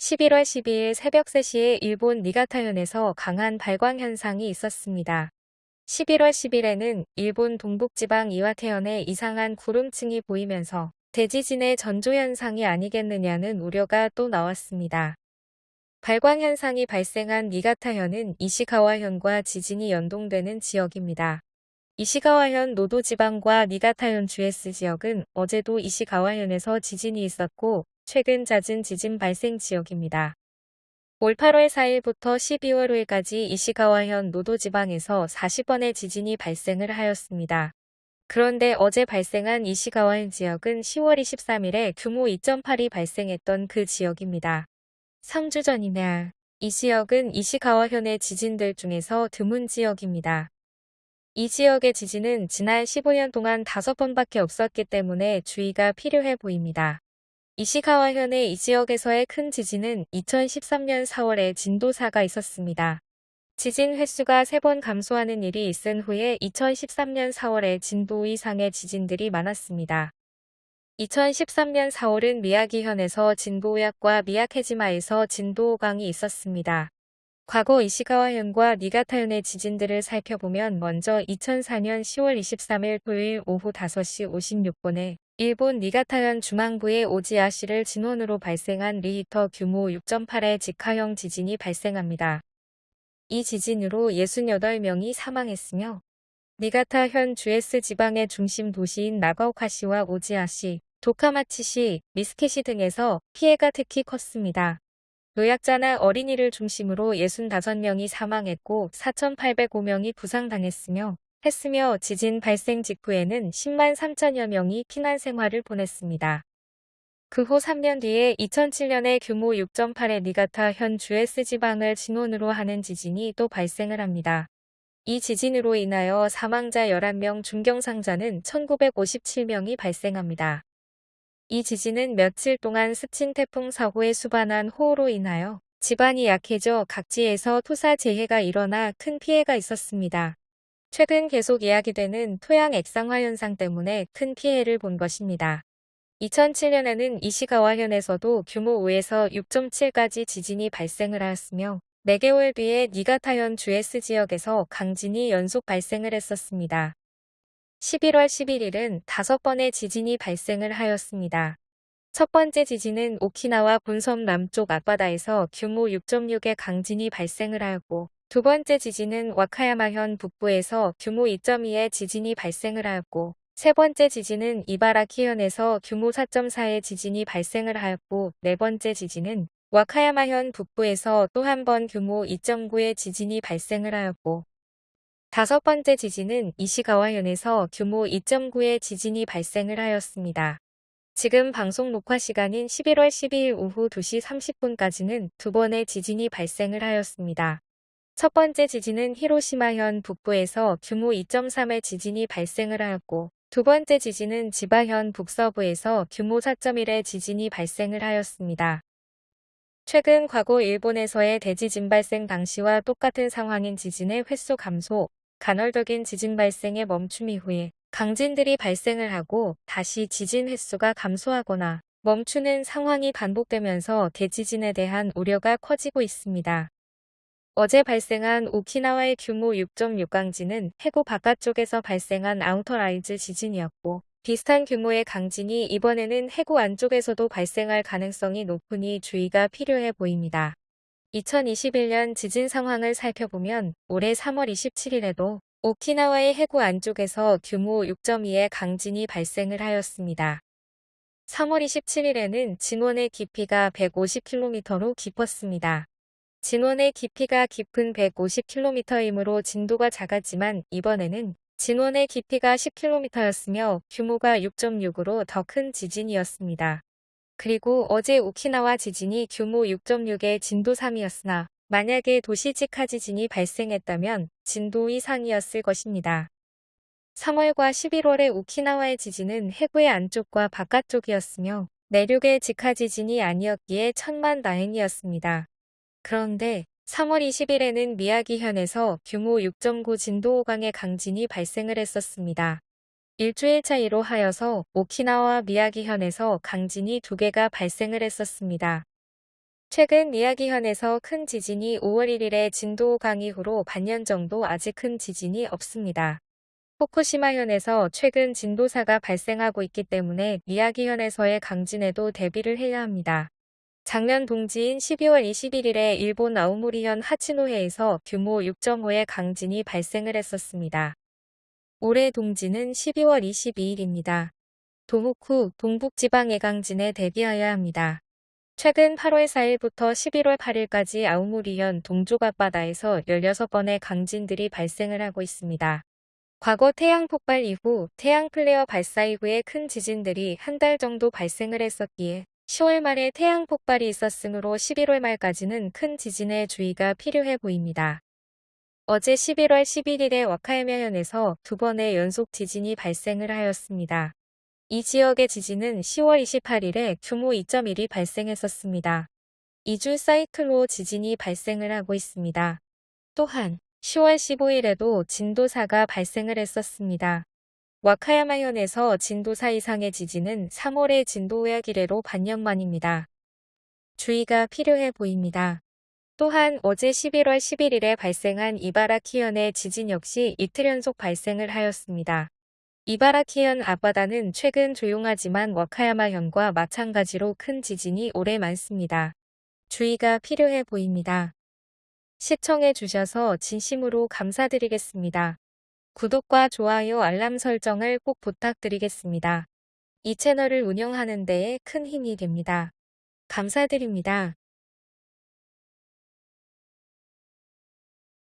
11월 12일 새벽 3시에 일본 니가타현에서 강한 발광 현상이 있었습니다. 11월 10일에는 일본 동북지방 이와테현에 이상한 구름층이 보이면서 대지진의 전조현상이 아니겠느냐는 우려가 또 나왔습니다. 발광 현상이 발생한 니가타현은 이시가와현과 지진이 연동되는 지역입니다. 이시가와현 노도지방과 니가타현 주에스 지역은 어제도 이시가와현에서 지진이 있었고 최근 잦은 지진 발생 지역입니다. 올 8월 4일부터 12월 5일까지 이시가와현 노도 지방에서 40번의 지진이 발생을 하였습니다. 그런데 어제 발생한 이시가와현 지역은 10월 23일에 규모 2.8이 발생했던 그 지역입니다. 3주 전이나 이 지역은 이시가와현의 지진들 중에서 드문 지역입니다. 이 지역의 지진은 지난 15년 동안 5번밖에 없었기 때문에 주의가 필요해 보입니다. 이시가와현의 이 지역에서의 큰 지진은 2013년 4월에 진도 4가 있었습니다. 지진 횟수가 3번 감소하는 일이 있은 후에 2013년 4월에 진도 이상의 지진들이 많았습니다. 2013년 4월은 미야기현에서 진도 5약과 미야케지마에서 진도 5강이 있었습니다. 과거 이시가와현과 니가타현의 지진들을 살펴보면 먼저 2004년 10월 23일 토요일 오후 5시 56분에 일본 니가타현 중앙부의 오지아시를 진원으로 발생한 리히터 규모 6.8의 직하형 지진이 발생합니다. 이 지진으로 68명이 사망했으며 니가타현 주에스 지방의 중심 도시인 나가오카시와 오지아시, 도카마치시, 미스케시 등에서 피해가 특히 컸습니다. 노약자나 어린이를 중심으로 65명이 사망했고 4,805명이 부상당했으며 했으며 지진 발생 직후에는 10만 3천여 명이 피난 생활을 보냈습니다. 그 후 3년 뒤에 2007년에 규모 6.8의 니가타 현 주에스 지방을 진원으로 하는 지진이 또 발생을 합니다. 이 지진으로 인하여 사망자 11명 중경상자는 1957명이 발생합니다. 이 지진은 며칠 동안 스친 태풍 사고에 수반한 호우로 인하여 지반이 약해져 각지에서 토사 재해가 일어나 큰 피해가 있었습니다. 최근 계속 이야기되는 토양 액상화 현상 때문에 큰 피해를 본 것입니다. 2007년에는 이시가와현에서도 규모 5에서 6.7까지 지진이 발생을 하였으며 4개월 뒤에 니가타현 주에스 지역에서 강진이 연속 발생을 했었습니다. 11월 11일은 5번의 지진이 발생을 하였습니다. 첫 번째 지진은 오키나와 본섬 남쪽 앞바다에서 규모 6.6의 강진이 발생을 하였고 두 번째 지진은 와카야마현 북부에서 규모 2.2의 지진이 발생을 하였고 세 번째 지진은 이바라키현에서 규모 4.4의 지진이 발생을 하였고 네 번째 지진은 와카야마현 북부에서 또 한 번 규모 2.9의 지진이 발생을 하였고 다섯 번째 지진은 이시가와현에서 규모 2.9의 지진이 발생을 하였습니다. 지금 방송 녹화 시간인 11월 12일 오후 2시 30분까지는 두 번의 지진이 발생을 하였습니다. 첫 번째 지진은 히로시마현 북부에서 규모 2.3의 지진이 발생을 하였고 두 번째 지진은 지바현 북서부에서 규모 4.1의 지진이 발생을 하였습니다. 최근 과거 일본에서의 대지진 발생 당시와 똑같은 상황인 지진의 횟수 감소, 간헐적인 지진 발생의 멈춤 이후에 강진들이 발생을 하고 다시 지진 횟수가 감소하거나 멈추는 상황이 반복되면서 대지진에 대한 우려가 커지고 있습니다. 어제 발생한 오키나와의 규모 6.6 강진은 해구 바깥쪽에서 발생한 outer rise 지진이었고 비슷한 규모의 강진이 이번에는 해구 안쪽에서도 발생할 가능성이 높으니 주의가 필요해 보입니다. 2021년 지진 상황을 살펴보면 올해 3월 27일에도 오키나와의 해구 안쪽에서 규모 6.2의 강진이 발생을 하였습니다. 3월 27일에는 진원의 깊이가 150km로 깊었습니다. 진원의 깊이가 깊은 150km이므로 진도가 작았지만 이번에는 진원의 깊이가 10km였으며 규모가 6.6으로 더 큰 지진이었습니다. 그리고 어제 오키나와 지진이 규모 6.6의 진도 3이었으나 만약에 도시직하 지진이 발생했다면 진도 이상이었을 것입니다. 3월과 11월의 오키나와의 지진은 해구의 안쪽과 바깥쪽이었으며 내륙의 직하 지진이 아니었기에 천만 다행이었습니다. 그런데 3월 20일에는 미야기현에서 규모 6.9 진도 5강의 강진이 발생을 했었습니다. 일주일 차이로 하여서 오키나와 미야기현에서 강진이 두 개가 발생을 했었습니다. 최근 미야기현에서 큰 지진이 5월 1일에 진도 5강 이후로 반년 정도 아직 큰 지진이 없습니다. 후쿠시마현에서 최근 진도 4가 발생하고 있기 때문에 미야기현에서의 강진에도 대비를 해야 합니다. 작년 동지인 12월 21일에 일본 아오모리현 하치노해에서 규모 6.5의 강진이 발생을 했었습니다. 올해 동지는 12월 22일입니다. 도호쿠 동북지방의 강진에 대비하여야 합니다. 최근 8월 4일부터 11월 8일까지 아우모리현 동쪽 앞바다에서 16번의 강진들이 발생을 하고 있습니다. 과거 태양 폭발 이후 태양 플레어 발사 이후에 큰 지진들이 한 달 정도 발생을 했었기에 10월 말에 태양 폭발이 있었으므로 11월 말까지는 큰 지진에 주의가 필요해 보입니다. 어제 11월 11일에 와카야마현에서 두 번의 연속 지진이 발생을 하였습니다. 이 지역의 지진은 10월 28일에 규모 2.1이 발생했었습니다. 2주 사이클로 지진이 발생을 하고 있습니다. 또한 10월 15일에도 진도 4가 발생을 했었습니다. 와카야마현에서 진도 4 이상의 지진은 3월의 진도 5약 이래로 반년 만입니다. 주의가 필요해 보입니다. 또한 어제 11월 11일에 발생한 이바라키현의 지진 역시 이틀 연속 발생을 하였습니다. 이바라키현 앞바다는 최근 조용하지만 와카야마현과 마찬가지로 큰 지진이 오래 많습니다. 주의가 필요해 보입니다. 시청해 주셔서 진심으로 감사드리겠습니다. 구독과 좋아요 알람 설정을 꼭 부탁드리겠습니다. 이 채널을 운영하는 데에 큰 힘이 됩니다. 감사드립니다.